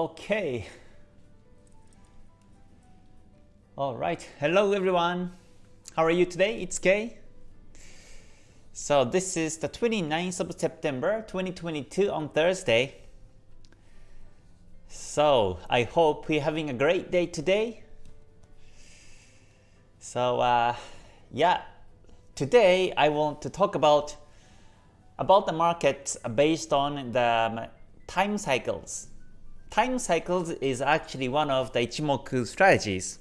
Okay. All right. Hello, everyone. How are you today? It's Kay. So this is the 29th of September 2022 on Thursday. So I hope we're having a great day today. So uh, yeah, today I want to talk about about the market based on the um, time cycles. Time cycles is actually one of the Ichimoku strategies.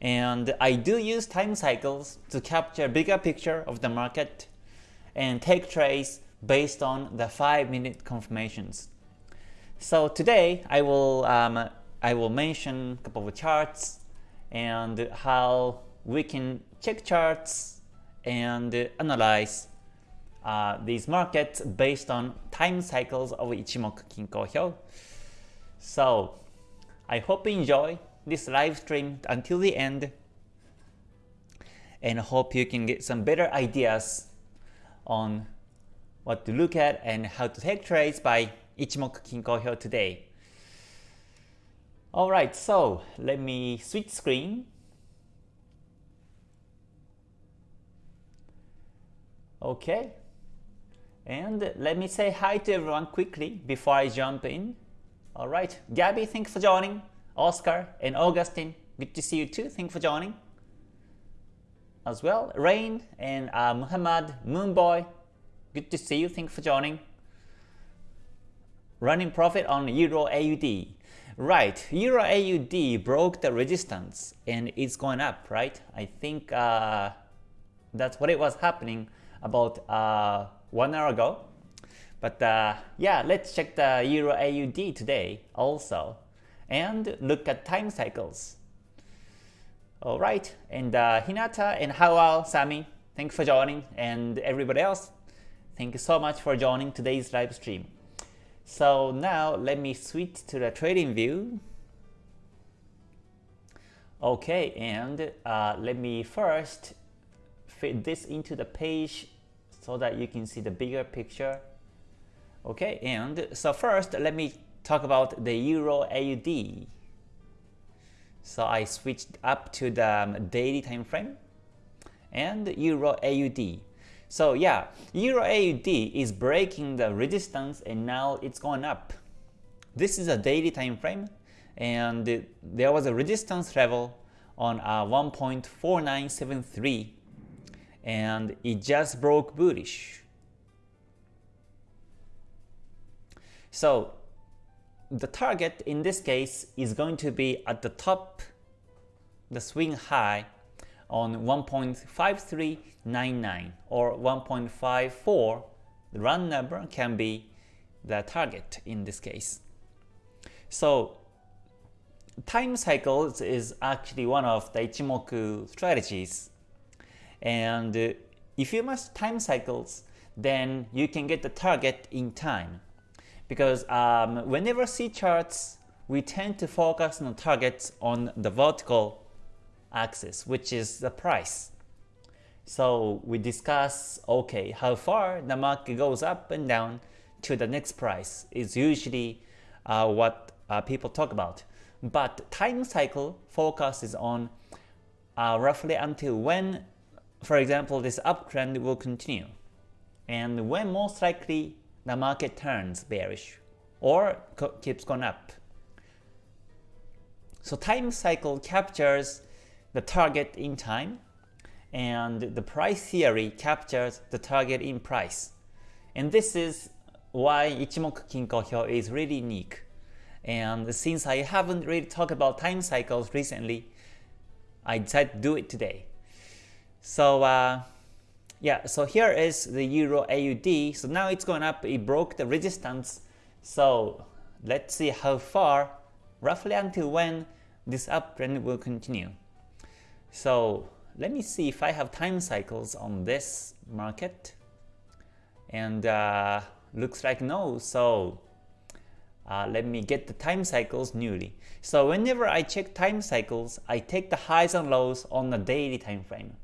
And I do use time cycles to capture bigger picture of the market and take trades based on the 5 minute confirmations. So today I will um, I will mention a couple of charts and how we can check charts and analyze uh, these markets based on time cycles of Ichimoku Kinko Hyo. So I hope you enjoy this live stream until the end and hope you can get some better ideas on what to look at and how to take trades by Ichimoku Kinko Hyo today. Alright, so let me switch screen. Okay, and let me say hi to everyone quickly before I jump in. Alright, Gabby, thanks for joining. Oscar and Augustine, good to see you too. Thanks for joining as well. Rain and uh, Muhammad Moonboy, good to see you. Thanks for joining. Running profit on Euro AUD. Right, Euro AUD broke the resistance and it's going up, right? I think uh, that's what it was happening about uh, one hour ago. But uh, yeah, let's check the Euro AUD today also and look at time cycles. Alright, and uh, Hinata and Howell, Sami, thanks for joining, and everybody else, thank you so much for joining today's live stream. So now let me switch to the trading view. Okay, and uh, let me first fit this into the page so that you can see the bigger picture. Okay, and so first let me talk about the Euro AUD. So I switched up to the um, daily time frame and Euro AUD. So yeah, Euro AUD is breaking the resistance and now it's going up. This is a daily time frame and there was a resistance level on uh, 1.4973 and it just broke bullish. So the target in this case is going to be at the top, the swing high on 1.5399 or 1.54. The round number can be the target in this case. So time cycles is actually one of the Ichimoku strategies. And uh, if you master time cycles, then you can get the target in time because um, whenever see charts, we tend to focus on targets on the vertical axis, which is the price. So we discuss, okay, how far the market goes up and down to the next price is usually uh, what uh, people talk about. But time cycle focuses on uh, roughly until when, for example, this uptrend will continue. And when most likely the market turns bearish or keeps going up. So time cycle captures the target in time and the price theory captures the target in price. And this is why Ichimoku Kinko Hyo is really unique. And since I haven't really talked about time cycles recently, I decided to do it today. So uh, yeah, so here is the Euro AUD. So now it's going up, it broke the resistance. So let's see how far, roughly until when this uptrend will continue. So let me see if I have time cycles on this market. And uh, looks like no, so uh, let me get the time cycles newly. So whenever I check time cycles, I take the highs and lows on the daily time frame.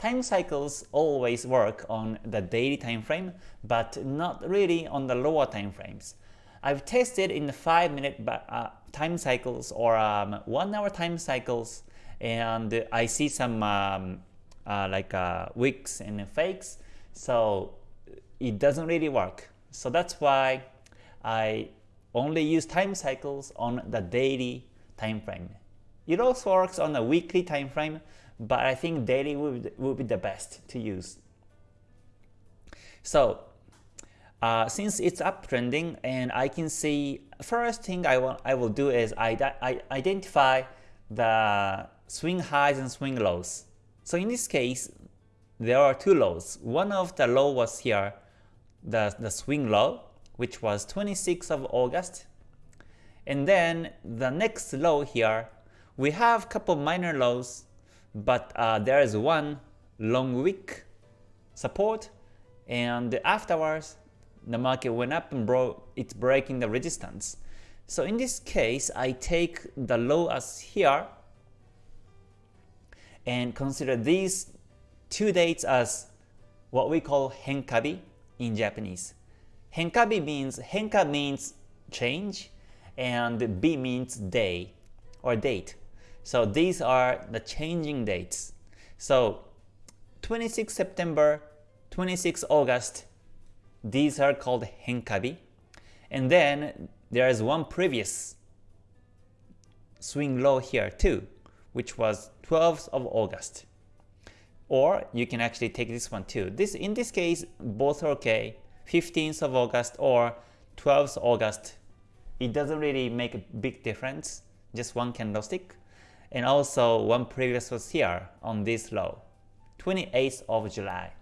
Time cycles always work on the daily time frame, but not really on the lower time frames. I've tested in the 5 minute uh, time cycles or um, 1 hour time cycles and I see some um, uh, like uh, wicks and fakes so it doesn't really work. So that's why I only use time cycles on the daily time frame. It also works on the weekly time frame, but I think daily would, would be the best to use. So uh, since it's uptrending and I can see first thing I want I will do is I, I identify the swing highs and swing lows. So in this case, there are two lows. One of the low was here, the, the swing low, which was 26th of August. And then the next low here, we have couple minor lows, but uh, there is one long wick support, and afterwards the market went up and bro it's breaking the resistance. So in this case, I take the low as here and consider these two dates as what we call henkabi in Japanese. Henkabi means henka means change and bi means day or date. So these are the changing dates. So 26 September, 26 August, these are called henkabi. And then there is one previous swing low here too, which was 12th of August. Or you can actually take this one too. This In this case, both are okay. 15th of August or 12th August. It doesn't really make a big difference, just one candlestick. And also one previous was here on this low, 28th of July.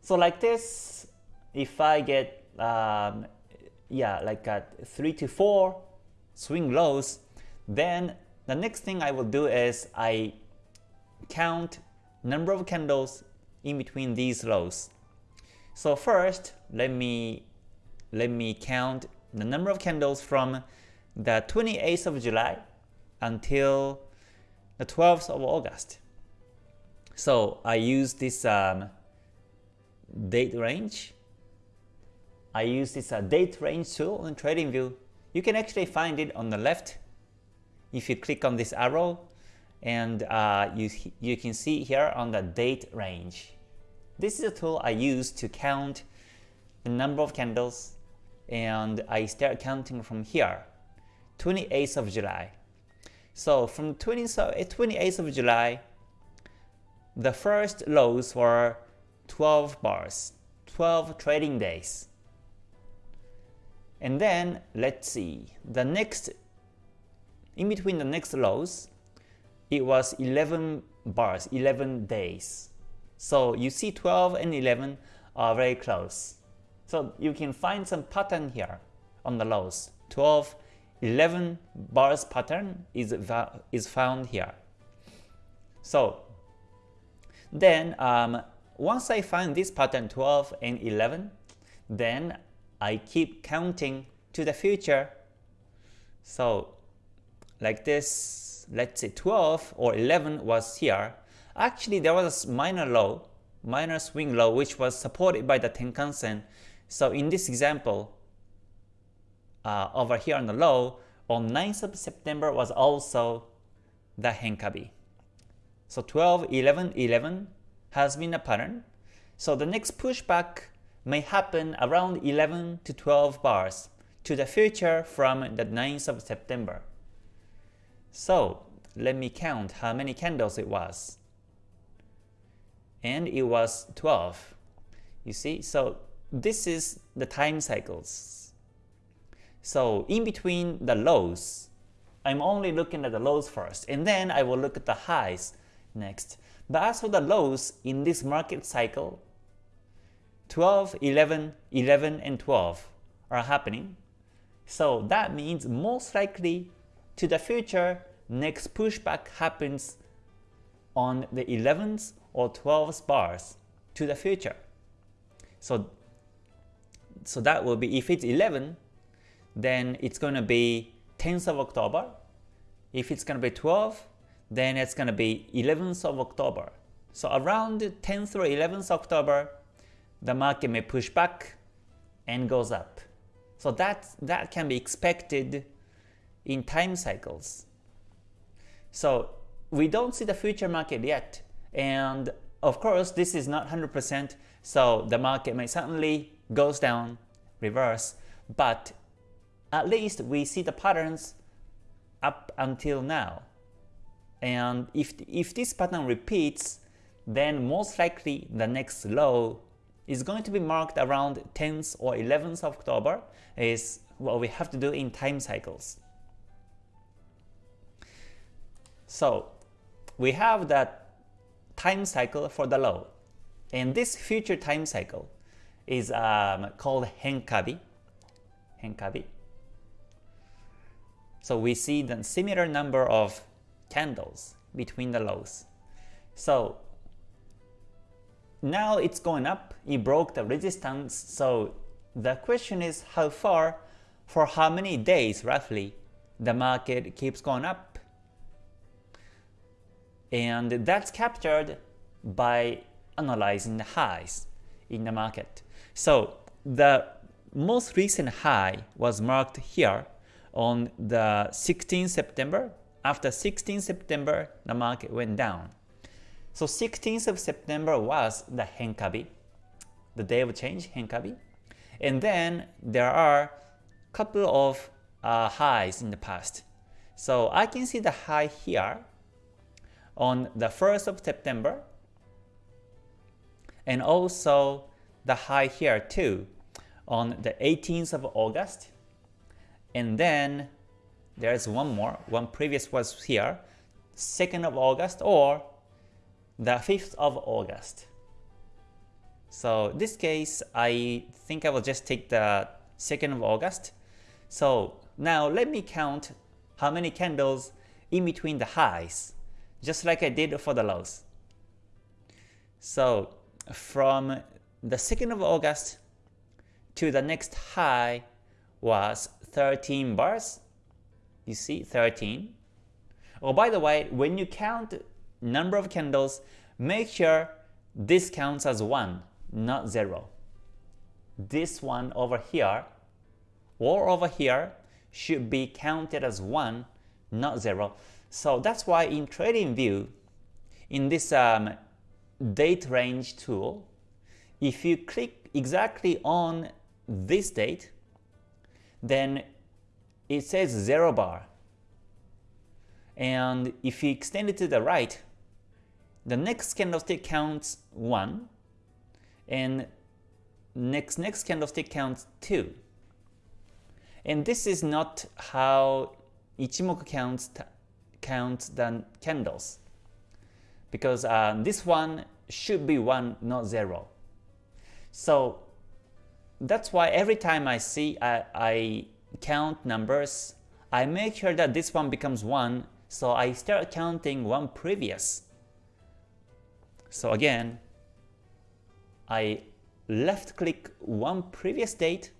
So like this, if I get um, yeah like a 3 to 4 swing lows, then the next thing I will do is I count number of candles in between these lows. So first, let me let me count the number of candles from the 28th of July until the 12th of August. So I use this um, date range. I use this uh, date range tool on TradingView. You can actually find it on the left if you click on this arrow and uh, you, you can see here on the date range. This is a tool I use to count the number of candles and I start counting from here, 28th of July. So from 20, 28th eh, of July, the first lows were 12 bars, 12 trading days. And then let's see, the next in between the next lows, it was 11 bars, 11 days. So you see 12 and 11 are very close. So you can find some pattern here on the lows. 12, 11 bars pattern is, is found here. So then um, once I find this pattern 12 and 11, then I keep counting to the future. So like this, let's say 12 or 11 was here, actually there was a minor low, minor swing low, which was supported by the Tenkan-sen. So in this example, uh, over here on the low, on 9th of September was also the Henkabi. So 12, 11, 11 has been a pattern. So the next pushback may happen around 11 to 12 bars to the future from the 9th of September. So let me count how many candles it was. And it was 12. You see, so this is the time cycles. So in between the lows, I'm only looking at the lows first, and then I will look at the highs next. But as for the lows in this market cycle, 12, 11, 11, and 12 are happening. So that means most likely to the future, next pushback happens on the 11th or 12th bars to the future. So, so that will be, if it's 11, then it's going to be 10th of October. If it's going to be 12, then it's going to be 11th of October. So around 10th or 11th October, the market may push back and goes up. So that, that can be expected in time cycles. So we don't see the future market yet. And of course, this is not 100%, so the market may suddenly goes down, reverse, but at least we see the patterns up until now. And if, if this pattern repeats, then most likely the next low is going to be marked around 10th or 11th of October is what we have to do in time cycles. So we have that time cycle for the low. And this future time cycle is um, called Henkabi. Henkabi. So we see the similar number of candles between the lows. So now it's going up, it broke the resistance, so the question is how far, for how many days roughly, the market keeps going up. And that's captured by analyzing the highs in the market. So the most recent high was marked here on the 16th September. After 16 September, the market went down. So 16th of September was the Henkabi, the day of change, Henkabi. And then there are a couple of uh, highs in the past. So I can see the high here on the 1st of September and also the high here too on the 18th of August and then there's one more, one previous was here, 2nd of August or the 5th of August. So this case, I think I will just take the 2nd of August. So now let me count how many candles in between the highs, just like I did for the lows. So from the 2nd of August to the next high was 13 bars. You see 13. Oh, by the way, when you count number of candles, make sure this counts as 1, not 0. This one over here or over here should be counted as 1, not 0. So that's why in TradingView, in this um, date range tool, if you click exactly on this date, then it says 0 bar. And if you extend it to the right, the next candlestick counts 1, and next next candlestick counts 2. And this is not how Ichimoku counts counts the candles because uh, this one should be 1 not 0. So that's why every time I see I, I count numbers, I make sure that this one becomes 1 so I start counting one previous. So again, I left click one previous date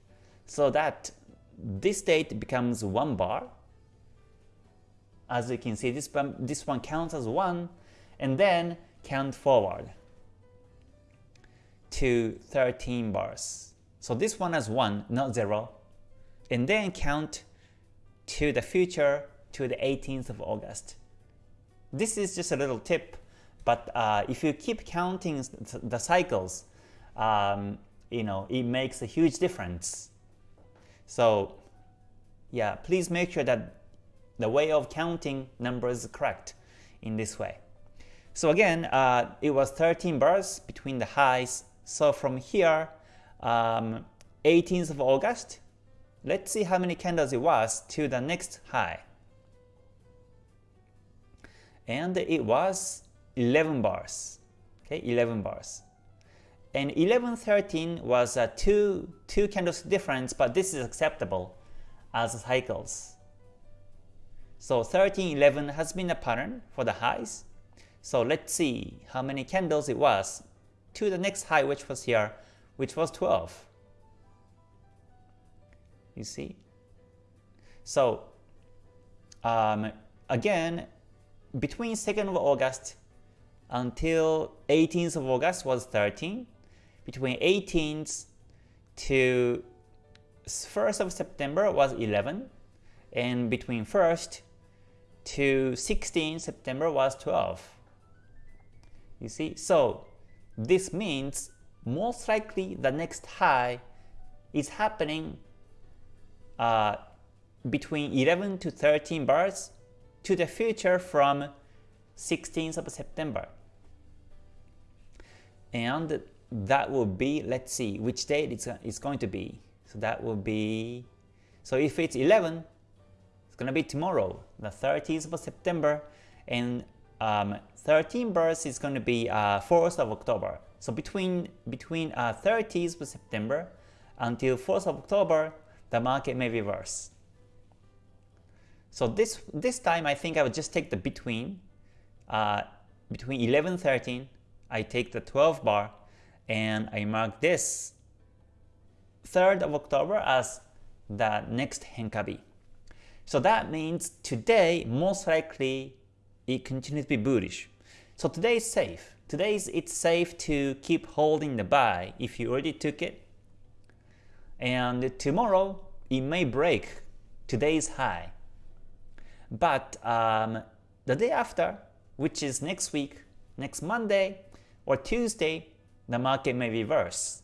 so that this date becomes one bar. As you can see, this one, this one counts as one, and then count forward to 13 bars. So this one has 1, not 0. And then count to the future to the 18th of August. This is just a little tip, but uh, if you keep counting the cycles, um, you know, it makes a huge difference. So yeah, please make sure that the way of counting numbers is correct in this way. So again, uh, it was 13 bars between the highs. So from here, um, 18th of August, let's see how many candles it was to the next high and it was 11 bars. Okay, 11 bars. And 1113 was a two two candles difference, but this is acceptable as cycles. So 1311 has been a pattern for the highs. So let's see how many candles it was to the next high, which was here, which was 12. You see? So um, again, between 2nd of August until 18th of August was 13. Between 18th to 1st of September was 11, and between 1st to 16 September was 12. You see, so this means most likely the next high is happening uh, between 11 to 13 bars to the future from 16th of September. And that will be, let's see, which date it's, it's going to be. So that will be, so if it's 11, it's going to be tomorrow, the 30th of September, and um, 13 bars is going to be uh, 4th of October. So between between uh, 30th of September until 4th of October, the market may reverse. So this this time I think I would just take the between uh, between 11 13. I take the 12 bar and I mark this 3rd of October as the next Henkabi. So that means today most likely it continues to be bullish. So today is safe. Today it's safe to keep holding the buy if you already took it. And tomorrow it may break today's high. But um, the day after, which is next week, next Monday or Tuesday, the market may reverse.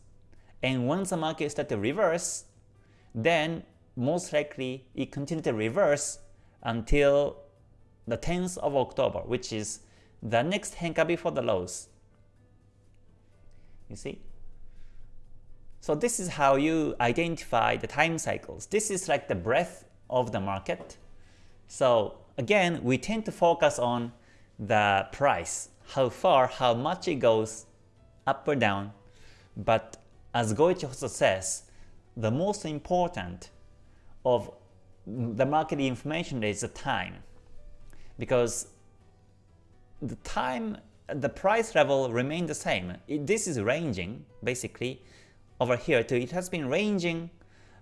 And once the market starts to reverse, then most likely it continue to reverse until the 10th of October, which is the next Henka before the lows. You see? So this is how you identify the time cycles. This is like the breadth of the market. So again, we tend to focus on the price, how far, how much it goes up or down. But as Goichi Hoso says, the most important of the market information is the time. Because the time, the price level remain the same. It, this is ranging, basically, over here too. It has been ranging,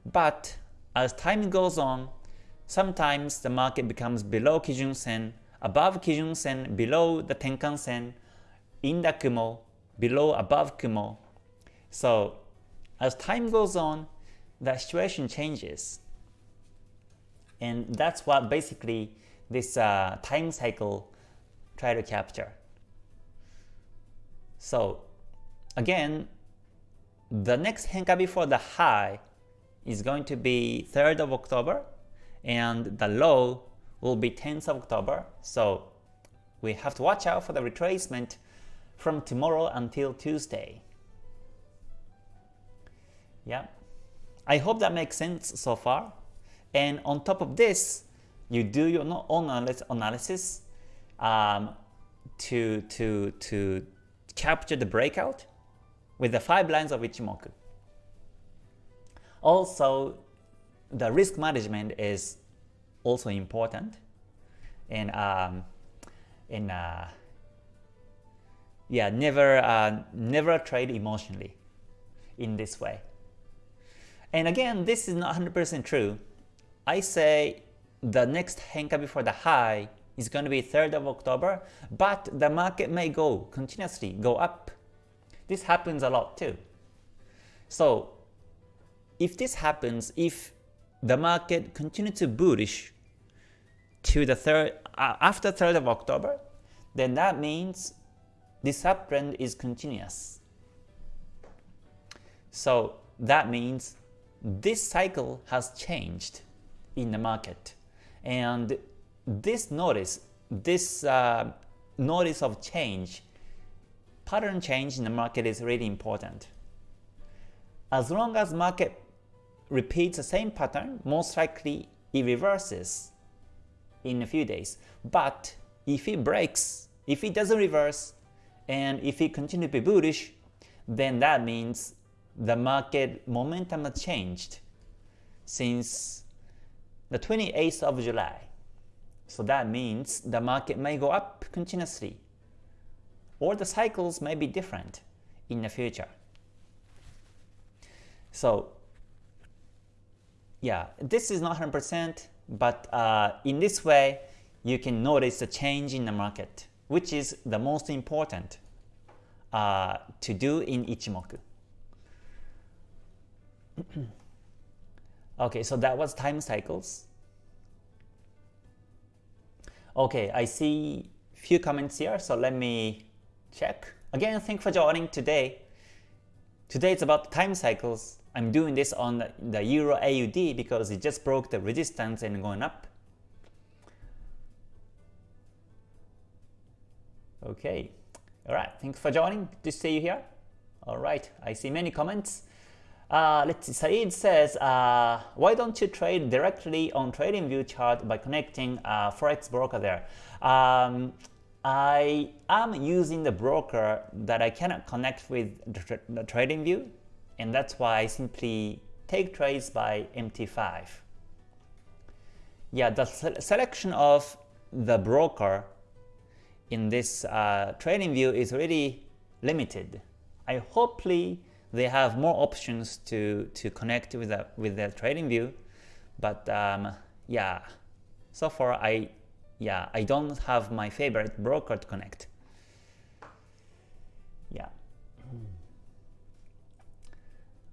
but as time goes on, sometimes the market becomes below Kijun Sen, above Kijun Sen, below the Tenkan Sen, in the Kumo, below above Kumo. So as time goes on, the situation changes. And that's what basically this uh, time cycle try to capture. So again, the next Henka before the high is going to be 3rd of October and the low will be 10th of October. So we have to watch out for the retracement from tomorrow until Tuesday. Yeah, I hope that makes sense so far. And on top of this, you do your own analysis um, to, to, to capture the breakout with the 5 lines of Ichimoku. Also, the risk management is also important and um, and uh, yeah never uh, never trade emotionally in this way and again this is not 100% true I say the next Henka before the high is going to be 3rd of October, but the market may go continuously, go up. This happens a lot too. So if this happens, if the market continues to bullish to the third uh, after 3rd of October, then that means this uptrend is continuous. So that means this cycle has changed in the market. And this notice, this uh, notice of change, pattern change in the market is really important. As long as market repeats the same pattern, most likely it reverses in a few days. But if it breaks, if it doesn't reverse, and if it continues to be bullish, then that means the market momentum has changed since the 28th of July. So that means the market may go up continuously, or the cycles may be different in the future. So yeah, this is not 100%, but uh, in this way, you can notice the change in the market, which is the most important uh, to do in Ichimoku. Okay, so that was time cycles. Okay, I see few comments here, so let me check. Again, thanks for joining today. Today it's about time cycles. I'm doing this on the Euro AUD because it just broke the resistance and going up. Okay, alright, thanks for joining. Good to see you here. Alright, I see many comments. Uh, let's see, Saeed says, uh, why don't you trade directly on TradingView chart by connecting a Forex broker there? Um, I am using the broker that I cannot connect with the, the TradingView, and that's why I simply take trades by MT5. Yeah, the selection of the broker in this uh, TradingView is really limited. I hopefully they have more options to to connect with the with the TradingView but um, yeah so far I yeah I don't have my favorite broker to connect. Yeah.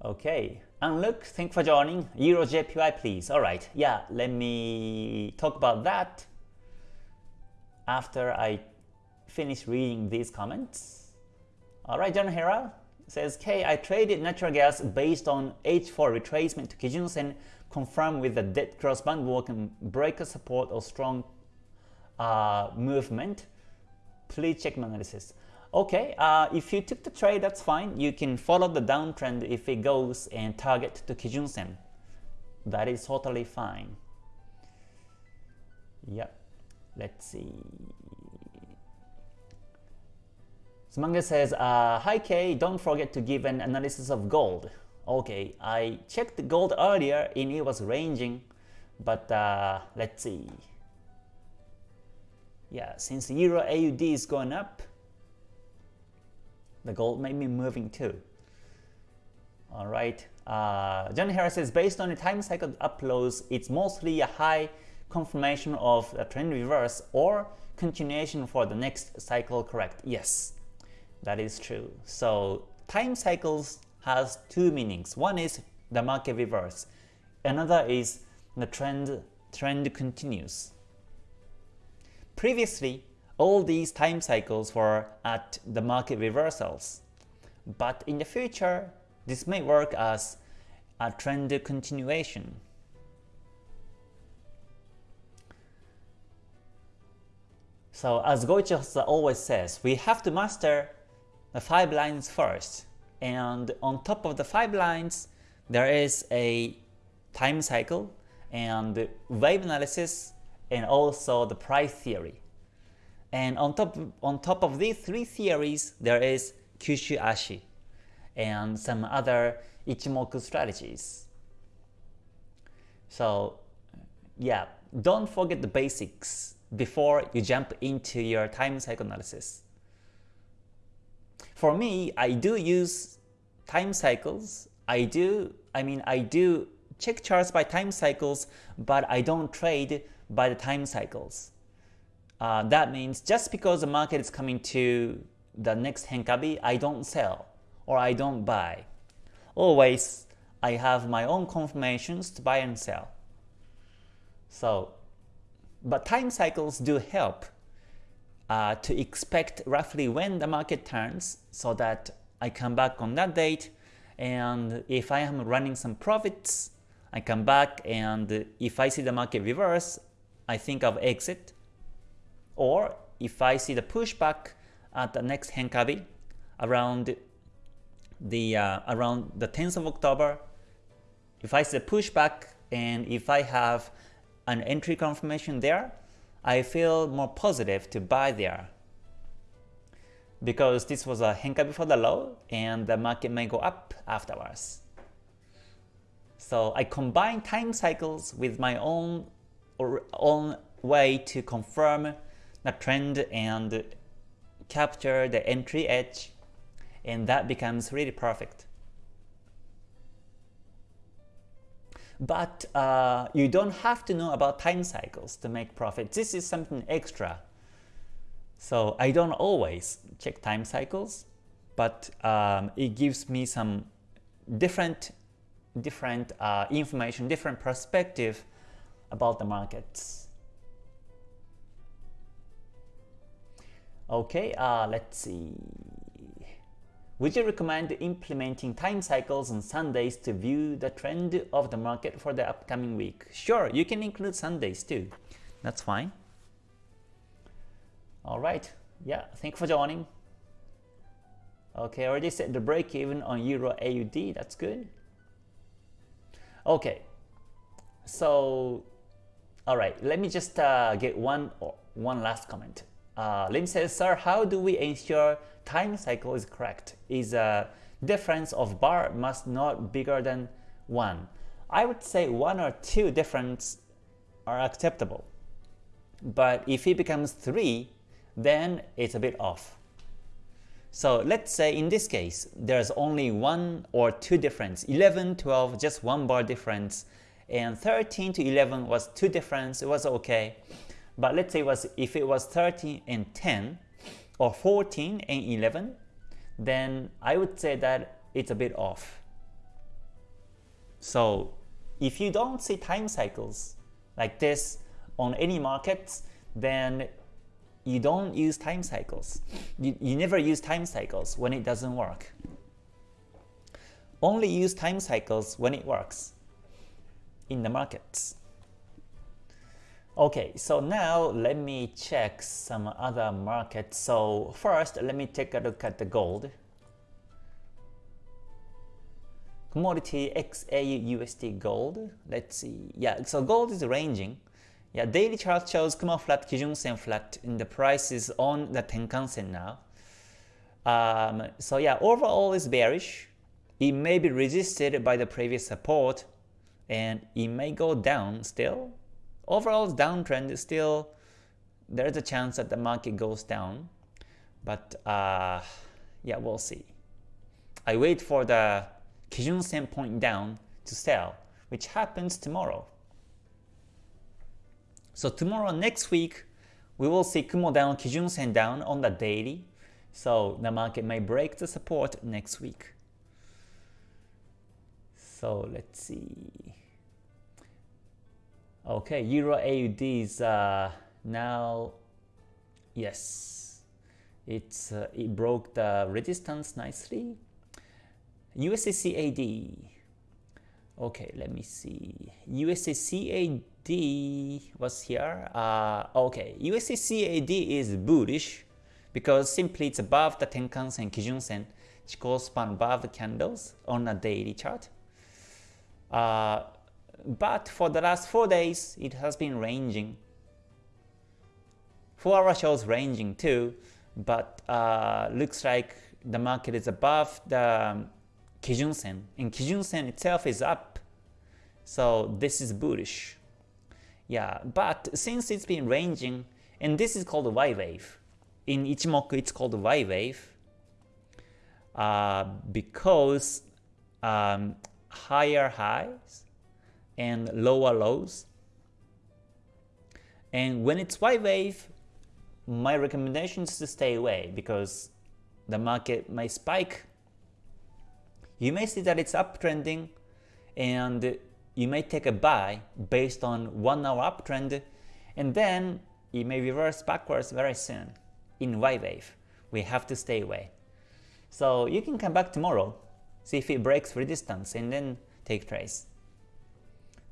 Okay. And look thank for joining. Euro JPY please. Alright yeah let me talk about that after I finish reading these comments. Alright John Hera says, K, I traded natural gas based on H4 retracement to Kijun-sen, confirm with the dead cross band walk and breaker support or strong uh, movement. Please check my analysis. Okay, uh, if you took the trade, that's fine. You can follow the downtrend if it goes and target to Kijun-sen. That is totally fine. Yeah, let's see. Smanga says, uh, Hi Kay, don't forget to give an analysis of gold. Okay, I checked the gold earlier and it was ranging, but uh, let's see. Yeah, since Euro AUD is going up, the gold may be moving too. Alright, uh, John Harris says, based on the time cycle uploads, it's mostly a high confirmation of a trend reverse or continuation for the next cycle correct. Yes, that is true. So time cycles has two meanings. One is the market reverse. Another is the trend trend continues. Previously, all these time cycles were at the market reversals. But in the future, this may work as a trend continuation. So as Goichi always says, we have to master the five lines first. And on top of the five lines, there is a time cycle and wave analysis and also the price theory. And on top, on top of these three theories, there is Kyushu Ashi and some other Ichimoku strategies. So yeah, don't forget the basics before you jump into your time cycle analysis. For me, I do use time cycles. I do, I mean, I do check charts by time cycles, but I don't trade by the time cycles. Uh, that means just because the market is coming to the next Henkabi, I don't sell or I don't buy. Always, I have my own confirmations to buy and sell. So, but time cycles do help uh, to expect roughly when the market turns so that I come back on that date and if I am running some profits, I come back and if I see the market reverse, I think of exit. Or if I see the pushback at the next Henkabi around the uh, around the 10th of October, if I see the pushback and if I have an entry confirmation there, I feel more positive to buy there because this was a Henka before the low and the market may go up afterwards. So I combine time cycles with my own, or own way to confirm the trend and capture the entry edge and that becomes really perfect. But uh, you don't have to know about time cycles to make profit. This is something extra. So I don't always check time cycles, but um, it gives me some different different uh, information, different perspective about the markets. Okay, uh, let's see. Would you recommend implementing time cycles on Sundays to view the trend of the market for the upcoming week? Sure, you can include Sundays too. That's fine. Alright, yeah, thank you for joining. Okay, already set the break even on Euro AUD, that's good. Okay, so, alright, let me just uh, get one, one last comment. Uh, Lim says, sir, how do we ensure time cycle is correct? Is a difference of bar must not bigger than 1. I would say 1 or 2 difference are acceptable. But if it becomes 3, then it's a bit off. So let's say in this case, there's only 1 or 2 difference, 11, 12, just 1 bar difference, and 13 to 11 was 2 difference, it was okay. But let's say was if it was 13 and 10 or 14 and 11, then I would say that it's a bit off. So if you don't see time cycles like this on any markets, then you don't use time cycles. You, you never use time cycles when it doesn't work. Only use time cycles when it works in the markets. Okay, so now let me check some other markets. So first, let me take a look at the gold. Commodity XAU USD gold. Let's see. Yeah, so gold is ranging. Yeah, daily chart shows Kumo flat, Kijun Sen flat, and the price is on the Tenkan Sen now. Um, so yeah, overall is bearish. It may be resisted by the previous support, and it may go down still overall downtrend is still there's a chance that the market goes down but uh, yeah we'll see. I wait for the Kijun Sen point down to sell which happens tomorrow. So tomorrow next week we will see Kumo down Kijun Sen down on the daily. So the market may break the support next week. So let's see Okay, Euro AUD is uh, now, yes, it's uh, it broke the resistance nicely. USD CAD. Okay, let me see. USD CAD was here. Uh, okay, USD CAD is bullish because simply it's above the Tenkan Sen, Kijun Sen, Chikou span above the candles on a daily chart. Uh, but for the last 4 days it has been ranging. 4 hour shows ranging too, but uh, looks like the market is above the um, Kijun Sen, and Kijun Sen itself is up, so this is bullish. Yeah, but since it's been ranging, and this is called Y wave, in Ichimoku it's called Y wave, uh, because um, higher highs and lower lows. And when it's Y wave, my recommendation is to stay away because the market may spike. You may see that it's uptrending and you may take a buy based on 1 hour uptrend and then it may reverse backwards very soon in Y wave. We have to stay away. So you can come back tomorrow, see if it breaks resistance and then take trades.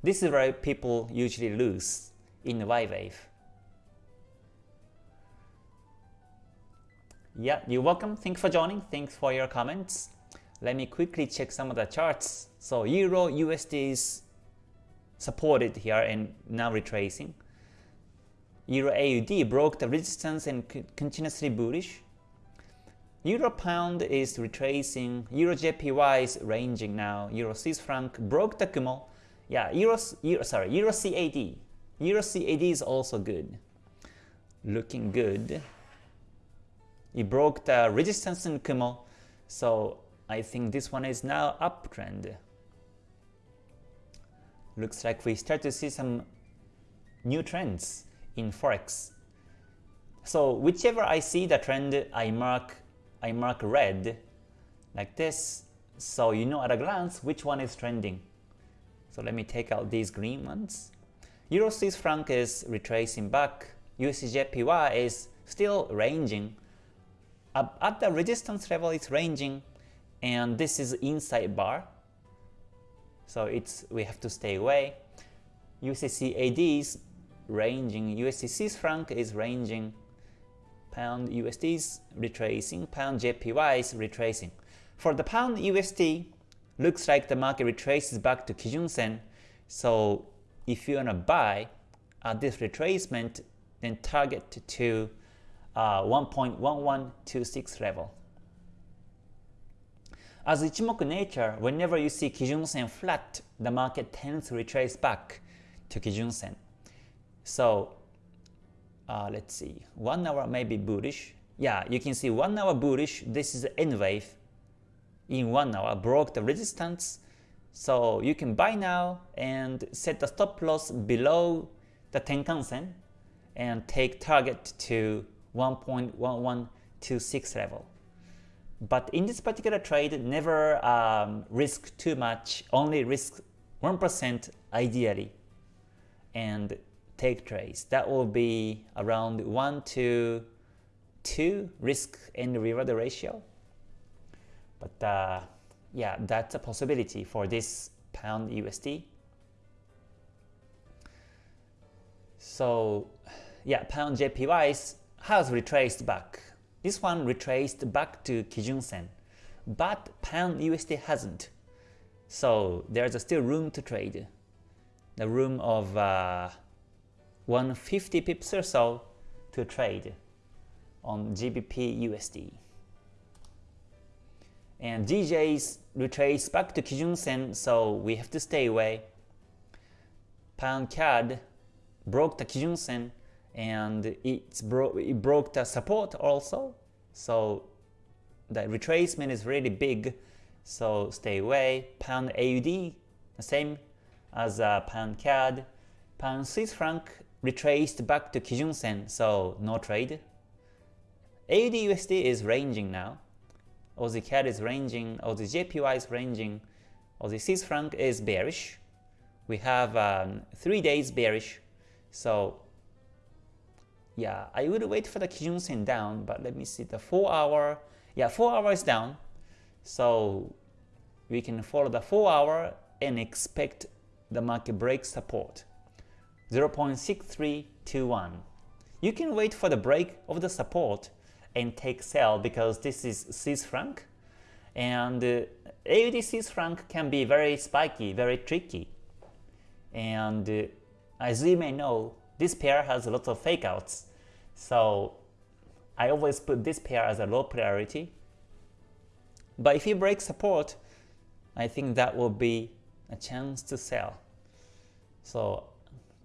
This is where people usually lose in the Y wave. Yeah, you're welcome. Thanks for joining. Thanks for your comments. Let me quickly check some of the charts. So Euro USD is supported here and now retracing. Euro AUD broke the resistance and continuously bullish. Euro Pound is retracing. Euro JPY is ranging now. Euro Swiss franc broke the Kumo yeah, Euro, Euro sorry, Euro CAD. Euro CAD is also good. Looking good. It broke the resistance in Kumo, so I think this one is now uptrend. Looks like we start to see some new trends in Forex. So whichever I see the trend, I mark I mark red like this, so you know at a glance which one is trending So let me take out these green ones. Euro Swiss franc is retracing back. USDJPY is still ranging. At the resistance level, it's ranging, and this is inside bar. So it's we have to stay away. USD AD is ranging. USD Swiss franc is ranging. Pound USD is retracing. Pound JPY is retracing. For the pound USD, looks like the market retraces back to Kijun Sen. So if you wanna buy at this retracement, then target to uh, 1.1126 level. As Ichimoku nature, whenever you see Kijun Sen flat, the market tends to retrace back to Kijun Sen. So uh, let's see, one hour may be bullish. Yeah, you can see one hour bullish. This is N wave in one hour broke the resistance. So you can buy now and set the stop loss below the Tenkan-sen and take target to 1.1126 level. But in this particular trade, never um, risk too much, only risk 1% ideally and take trades. That will be around 1 to 2 risk and reward ratio. But uh, yeah, that's a possibility for this pound USD. So yeah, pound JPY has retraced back. This one retraced back to Kijun Sen, but pound USD hasn't. So there's still room to trade. The room of uh, 150 pips or so to trade on GBP USD and DJs retrace back to Kijun Sen, so we have to stay away. Pound CAD broke the Kijun Sen and it's bro it broke the support also, so the retracement is really big, so stay away. Pound AUD, the same as uh, Pound CAD. Pound Swiss franc retraced back to Kijun Sen, so no trade. AUD USD is ranging now. Aussie CAD is ranging, Aussie JPY is ranging, Aussie Swiss franc is bearish. We have um, 3 days bearish, so yeah, I would wait for the Kijun Sen down, but let me see the 4 hour, yeah 4 hours down, so we can follow the 4 hour and expect the market break support 0.6321. You can wait for the break of the support and take sell because this is Swiss franc and uh, AUD Swiss franc can be very spiky, very tricky. And uh, as you may know, this pair has a lot of fake outs. So I always put this pair as a low priority. But if you break support, I think that will be a chance to sell. So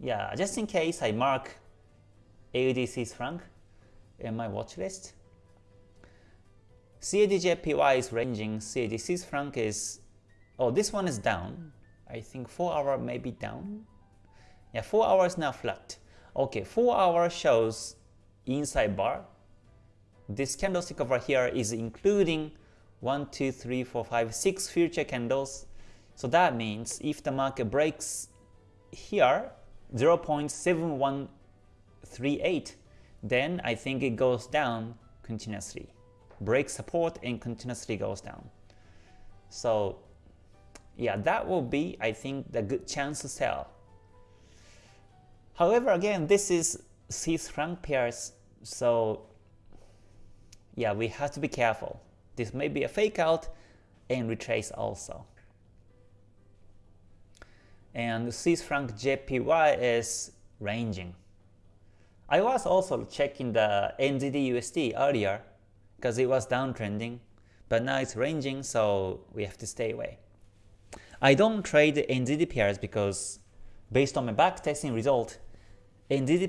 yeah, just in case I mark AUD Swiss franc in my watch list. CADJPY is ranging, CAD Swiss franc is, oh this one is down. I think 4 hour maybe down. Yeah, 4 hours now flat. Okay, 4 hour shows inside bar. This candlestick over here is including 1, 2, 3, 4, 5, 6 future candles. So that means if the market breaks here 0.7138, then I think it goes down continuously breaks support and continuously goes down. So yeah, that will be, I think, the good chance to sell. However, again, this is Swiss franc pairs, so yeah, we have to be careful. This may be a fake out and retrace also. And Swiss franc JPY is ranging. I was also checking the NZD USD earlier, because it was downtrending, but now it's ranging, so we have to stay away. I don't trade pairs because based on my backtesting result,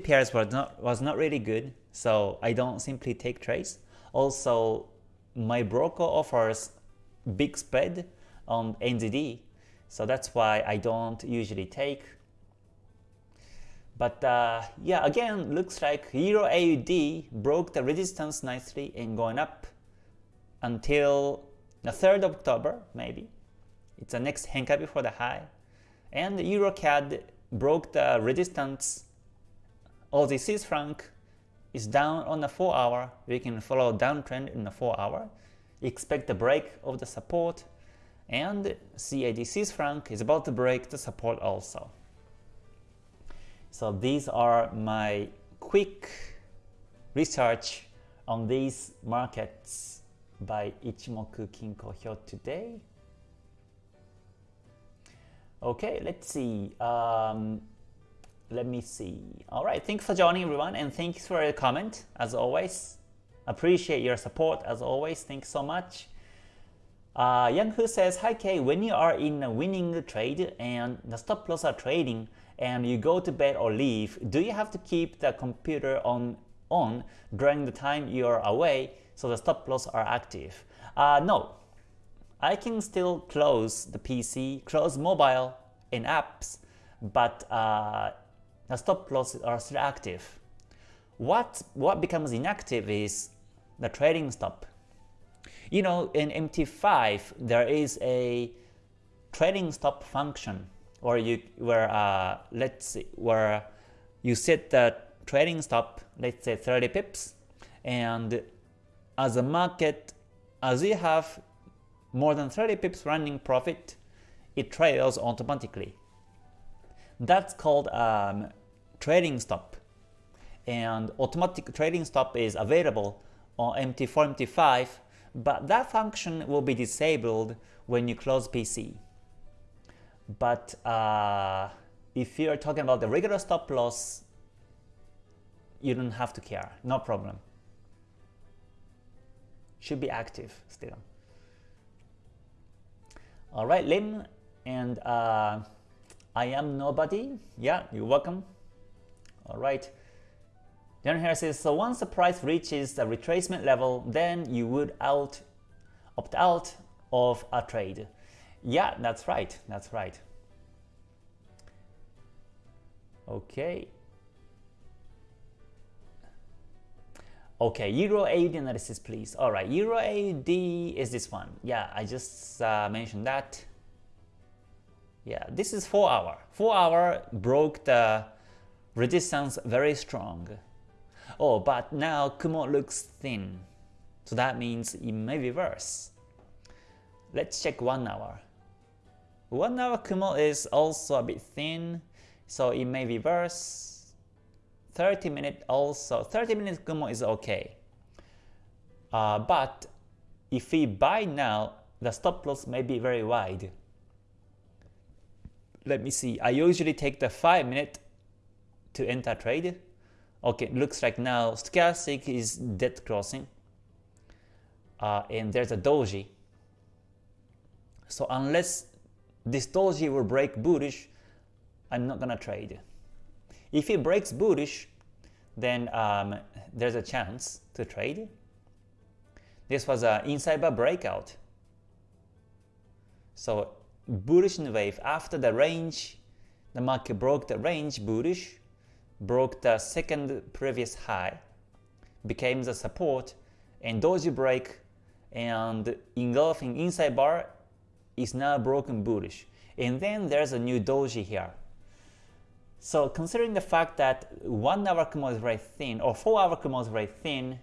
pairs was not, was not really good, so I don't simply take trades. Also, my broker offers big spread on NZD, so that's why I don't usually take but uh, yeah, again, looks like Euro AUD broke the resistance nicely and going up until the 3rd of October, maybe. It's the next Henkabi for the high. and EuroCAD broke the resistance. Aussie Swiss franc is down on the 4 hour. We can follow downtrend in the 4 hour. Expect the break of the support and CAD Swiss franc is about to break the support also. So these are my quick research on these markets by Ichimoku Kinko Hyo today. Okay, let's see. Um, let me see. All right, thanks for joining everyone and thanks for your comment as always. Appreciate your support as always. Thanks so much. Uh, Yang Hu says, Hi Kay, when you are in a winning trade and the stop loss are trading and you go to bed or leave, do you have to keep the computer on on during the time you are away so the stop loss are active? Uh, no, I can still close the PC, close mobile in apps, but uh, the stop losses are still active. What, what becomes inactive is the trading stop. You know, in MT5, there is a trading stop function where you where uh, let's see where you set the trading stop, let's say 30 pips, and as a market, as you have more than 30 pips running profit, it trails automatically. That's called um, trading stop. And automatic trading stop is available on MT4, MT5, but that function will be disabled when you close PC. But uh, if you're talking about the regular stop loss, you don't have to care, no problem. Should be active still. All right, Lim and uh, I am nobody. Yeah, you're welcome. All right. Then here says, so once the price reaches the retracement level, then you would out opt out of a trade. Yeah, that's right. That's right. Okay. Okay, Euro AUD analysis, please. All right, Euro AUD is this one. Yeah, I just uh, mentioned that. Yeah, this is 4 hour. 4 hour broke the resistance very strong. Oh, but now Kumo looks thin. So that means it may be reverse. Let's check 1 hour. 1 hour Kumo is also a bit thin, so it may reverse. 30 minute also, 30 minutes Kumo is okay. Uh, but if we buy now, the stop loss may be very wide. Let me see, I usually take the 5 minute to enter trade. Okay, looks like now stochastic is dead crossing. Uh, and there's a doji. So unless this doji will break bullish, I'm not gonna trade. If it breaks bullish, then um, there's a chance to trade. This was an inside bar breakout. So bullish wave after the range, the market broke the range bullish, broke the second previous high, became the support, and doji break and engulfing inside bar is now broken bullish. And then there's a new doji here. So considering the fact that 1 hour Kumo is very thin or 4 hour Kumo is very thin,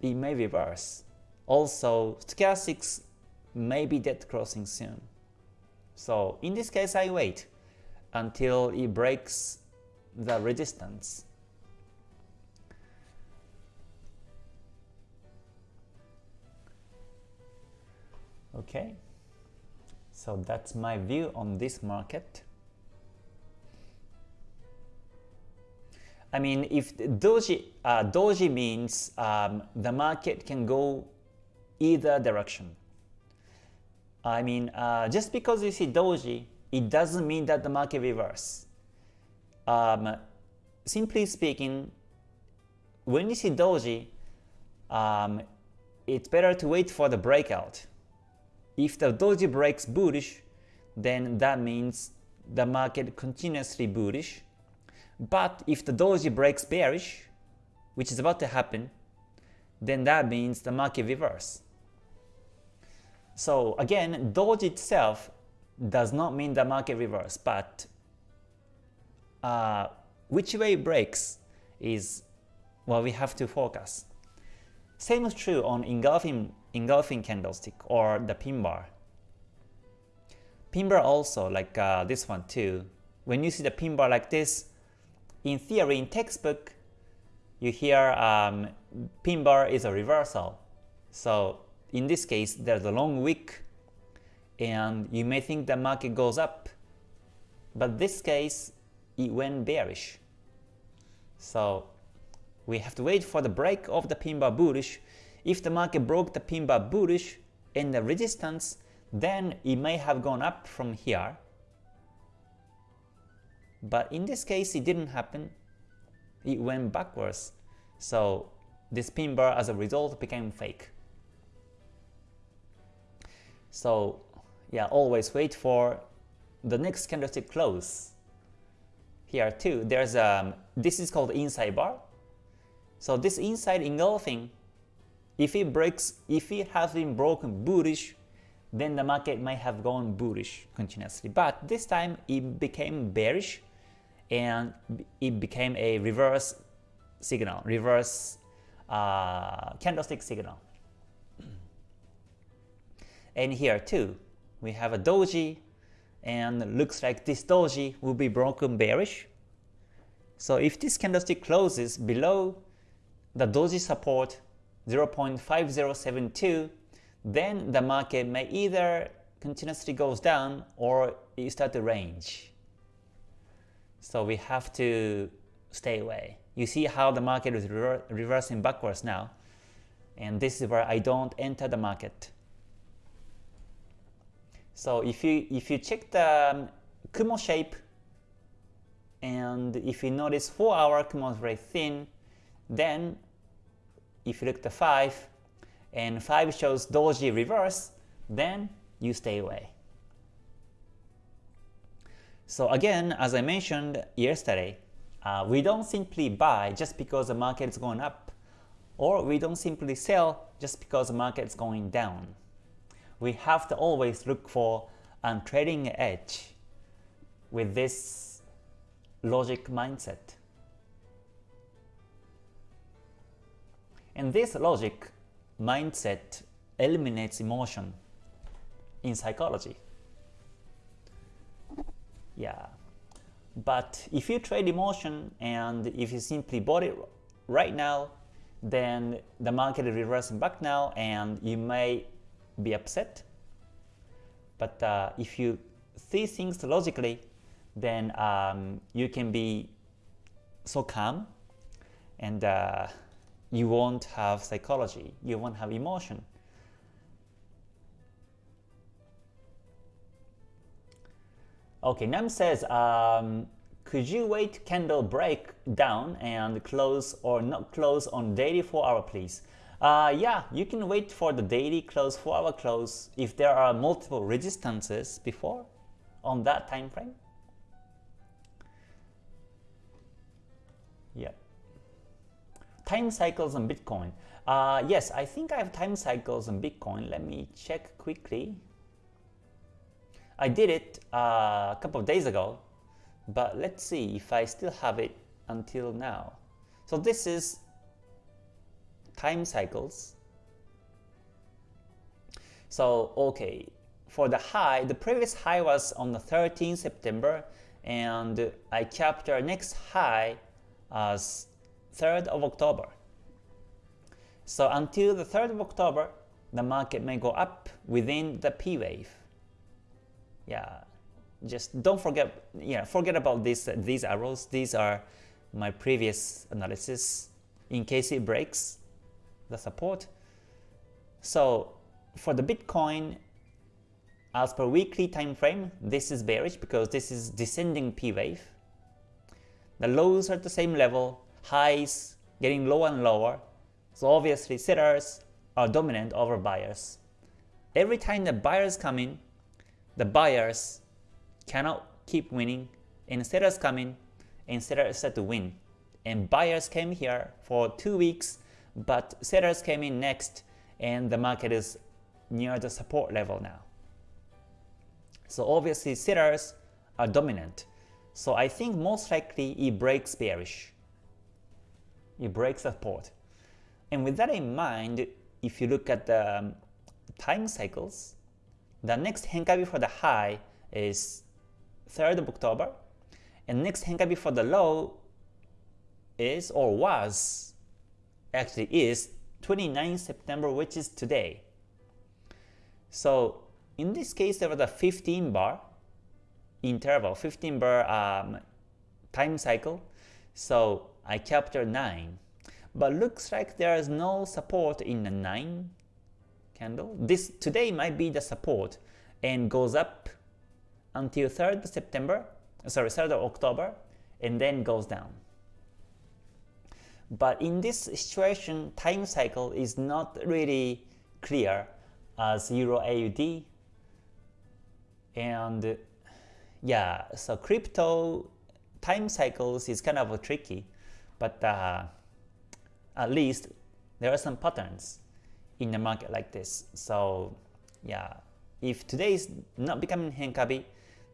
it may reverse. Also, stochastics may be dead crossing soon. So in this case I wait until it breaks the resistance. Okay, so that's my view on this market. I mean, if doji, uh, doji means um, the market can go either direction. I mean, uh, just because you see doji, it doesn't mean that the market reverse. Um, simply speaking, when you see doji, um, it's better to wait for the breakout. If the doji breaks bullish, then that means the market continuously bullish but if the doji breaks bearish, which is about to happen, then that means the market reverse. So again, doji itself does not mean the market reverse, but uh, which way it breaks is what we have to focus. Same is true on engulfing, engulfing candlestick or the pin bar. Pin bar also, like uh, this one too. When you see the pin bar like this, in theory, in textbook, you hear um, pin bar is a reversal. So in this case, there's a long wick and you may think the market goes up, but this case, it went bearish. So we have to wait for the break of the pin bar bullish. If the market broke the pin bar bullish in the resistance, then it may have gone up from here. But in this case, it didn't happen. It went backwards. So this pin bar as a result became fake. So yeah, always wait for the next candlestick close. Here too, there's um, this is called inside bar. So this inside engulfing, if it breaks, if it has been broken bullish, then the market might have gone bullish continuously. But this time it became bearish and it became a reverse signal, reverse uh, candlestick signal. And here too, we have a doji and looks like this doji will be broken bearish. So if this candlestick closes below the doji support 0.5072, then the market may either continuously goes down or it start to range. So we have to stay away. You see how the market is rever reversing backwards now. And this is where I don't enter the market. So if you if you check the um, Kumo shape and if you notice 4 hour Kumo is very thin, then if you look at 5 and 5 shows doji reverse, then you stay away. So again, as I mentioned yesterday, uh, we don't simply buy just because the market is going up, or we don't simply sell just because the market is going down. We have to always look for a trading edge with this logic mindset. And this logic mindset eliminates emotion in psychology. Yeah. But if you trade emotion and if you simply bought it right now, then the market is reversing back now and you may be upset. But uh, if you see things logically, then um, you can be so calm and uh, you won't have psychology, you won't have emotion. Okay, Nam says, um, could you wait candle break down and close or not close on daily 4 hour please? Uh, yeah, you can wait for the daily close 4 hour close if there are multiple resistances before on that time frame. Yeah. Time cycles on Bitcoin. Uh, yes, I think I have time cycles on Bitcoin. Let me check quickly. I did it uh, a couple of days ago, but let's see if I still have it until now. So this is time cycles. So okay, for the high, the previous high was on the 13th September, and I captured next high as 3rd of October. So until the 3rd of October, the market may go up within the P wave yeah, just don't forget, yeah, forget about this, these arrows. These are my previous analysis in case it breaks the support. So for the Bitcoin, as per weekly time frame, this is bearish because this is descending P wave. The lows are at the same level, highs getting lower and lower. So obviously sellers are dominant over buyers. Every time the buyers come in, the buyers cannot keep winning and sellers come in and sellers start to win. And buyers came here for two weeks, but sellers came in next and the market is near the support level now. So obviously sellers are dominant. So I think most likely it breaks bearish. It breaks support. And with that in mind, if you look at the um, time cycles, the next Henkabi for the high is 3rd of October, and next Henkabi for the low is or was actually is 29 September, which is today. So in this case, there was a 15 bar interval, 15 bar um, time cycle. So I captured 9. But looks like there is no support in the 9 candle. This today might be the support and goes up until 3rd September, sorry, 3rd of October, and then goes down. But in this situation, time cycle is not really clear as Euro AUD. And yeah, so crypto time cycles is kind of tricky, but uh, at least there are some patterns in the market like this. So yeah, if today is not becoming Henkabi,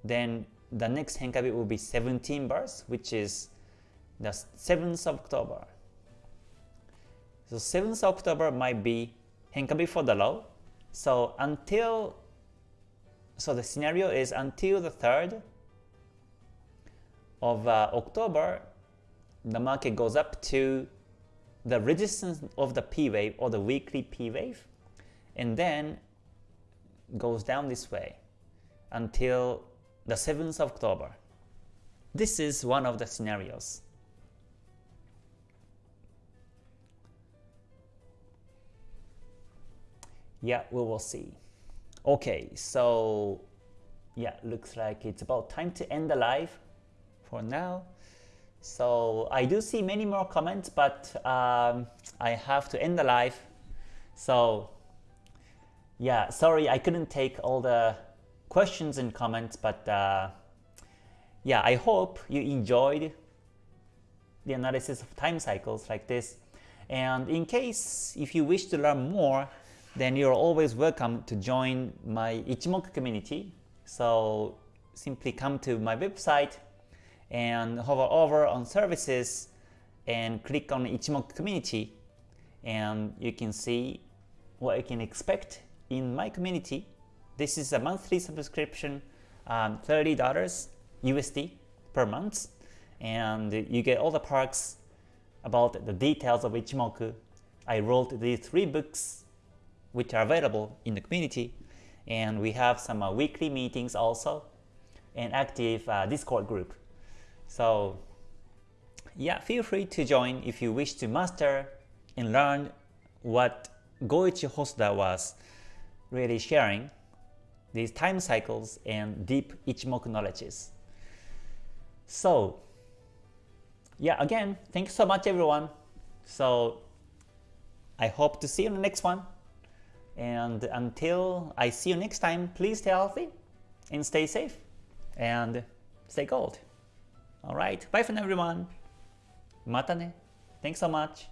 then the next Henkabi will be 17 bars, which is the 7th of October. So 7th October might be Henkabi for the low. So until so the scenario is until the 3rd of uh, October, the market goes up to the resistance of the P wave or the weekly P wave, and then goes down this way until the 7th of October. This is one of the scenarios. Yeah, we will see. Okay, so yeah, looks like it's about time to end the live for now. So I do see many more comments, but um, I have to end the live. So yeah, sorry I couldn't take all the questions and comments, but uh, yeah, I hope you enjoyed the analysis of time cycles like this. And in case if you wish to learn more, then you're always welcome to join my Ichimoku community. So simply come to my website and hover over on services and click on Ichimoku community and you can see what you can expect in my community. This is a monthly subscription, um, $30 USD per month and you get all the perks about the details of Ichimoku. I wrote these three books which are available in the community. And we have some uh, weekly meetings also, and active uh, Discord group. So yeah, feel free to join if you wish to master and learn what Goichi Hosoda was really sharing, these time cycles and deep Ichimoku knowledges. So yeah, again, thank you so much everyone. So I hope to see you in the next one. And until I see you next time, please stay healthy and stay safe and stay gold. Alright, bye for now everyone. Mata ne. Thanks so much.